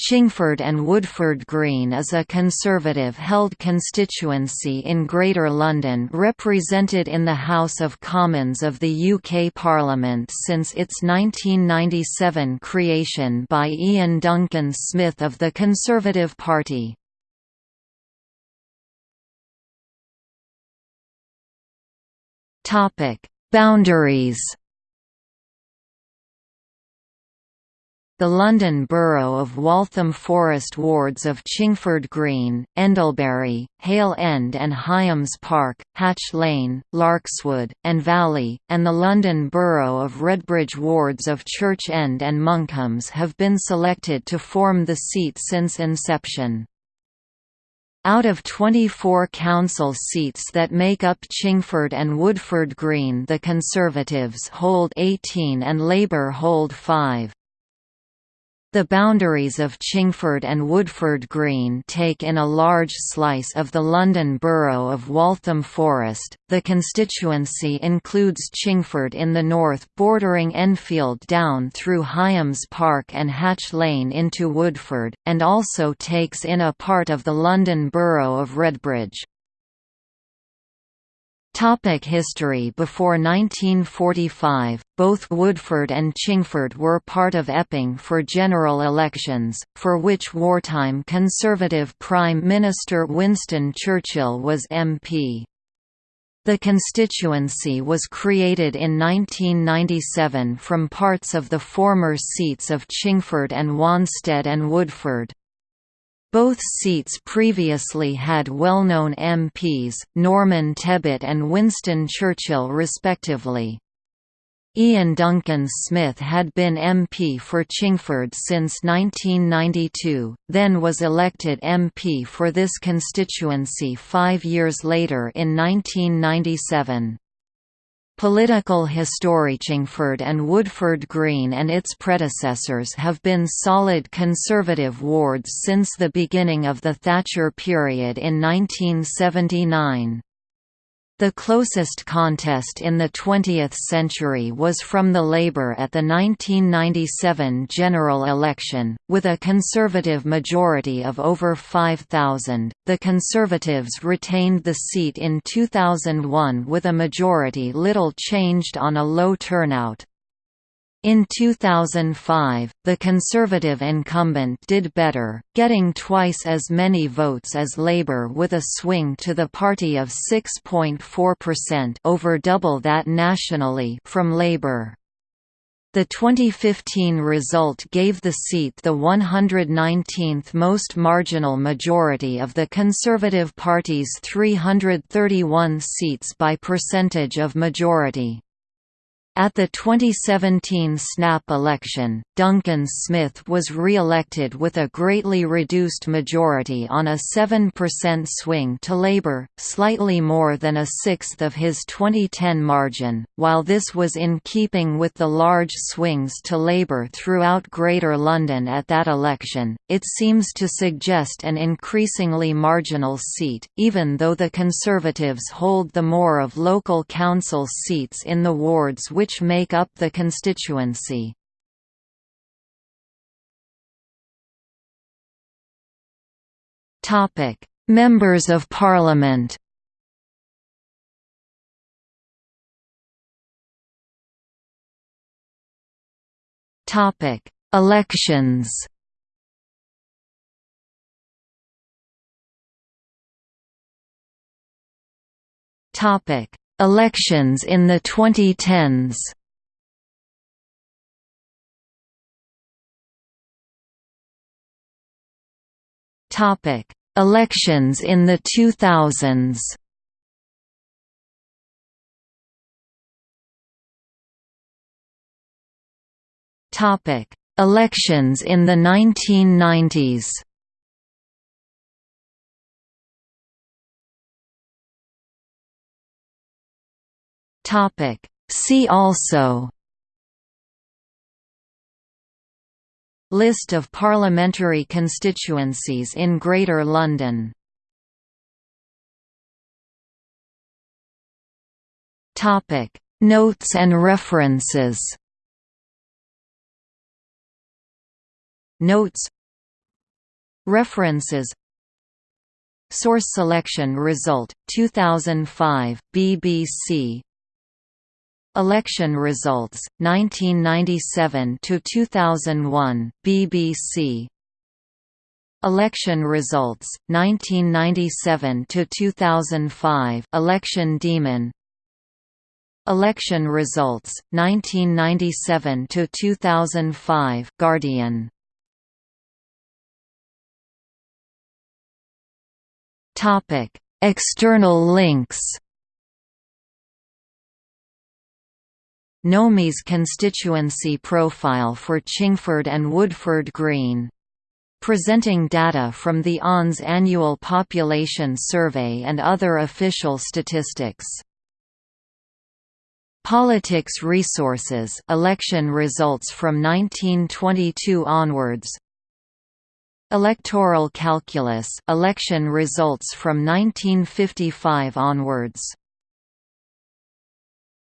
Chingford and Woodford Green is a Conservative-held constituency in Greater London represented in the House of Commons of the UK Parliament since its 1997 creation by Iain Duncan Smith of the Conservative Party. Boundaries The London Borough of Waltham Forest wards of Chingford Green, Endlebury, Hale End and Highams Park, Hatch Lane, Larkswood, and Valley, and the London Borough of Redbridge wards of Church End and Monkhams have been selected to form the seat since inception. Out of 24 council seats that make up Chingford and Woodford Green the Conservatives hold 18 and Labour hold 5. The boundaries of Chingford and Woodford Green take in a large slice of the London Borough of Waltham Forest. The constituency includes Chingford in the north, bordering Enfield down through Highams Park and Hatch Lane into Woodford, and also takes in a part of the London Borough of Redbridge. Topic history Before 1945, both Woodford and Chingford were part of Epping for general elections, for which wartime Conservative Prime Minister Winston Churchill was MP. The constituency was created in 1997 from parts of the former seats of Chingford and Wanstead and Woodford. Both seats previously had well-known MPs, Norman Tebbit and Winston Churchill respectively. Iain Duncan Smith had been MP for Chingford since 1992, then was elected MP for this constituency five years later in 1997. Political history Chingford and Woodford Green and its predecessors have been solid Conservative wards since the beginning of the Thatcher period in 1979. The closest contest in the 20th century was from the Labour at the 1997 general election, with a Conservative majority of over 5,000. The Conservatives retained the seat in 2001 with a majority little changed on a low turnout. In 2005, the Conservative incumbent did better, getting twice as many votes as Labour with a swing to the party of 6.4% over double that nationally from Labour. The 2015 result gave the seat the 119th most marginal majority of the Conservative Party's 331 seats by percentage of majority. At the 2017 snap election, Duncan Smith was re-elected with a greatly reduced majority on a 7% swing to Labour, slightly more than a sixth of his 2010 margin. While this was in keeping with the large swings to Labour throughout Greater London at that election, it seems to suggest an increasingly marginal seat, even though the Conservatives hold the more of local council seats in the wards which which make up the constituency. Members of Parliament Topic: Elections Topic: Elections in the 2010s Topic: Elections in the 2000s. Topic: Elections in the 1990s. Topic. See also. List of parliamentary constituencies in Greater London. Topic. Notes and references. Notes. References. Source selection result 2005 BBC Election results 1997 to 2001 BBC Election results 1997 to 2005 Election Demon. Election results 1997 to 2005 Guardian. Topic External links Nomis constituency profile for Chingford and Woodford Green. Presenting data from the ONS annual population survey and other official statistics. Politics resources election results from 1922 onwards. Electoral calculus election results from 1955 onwards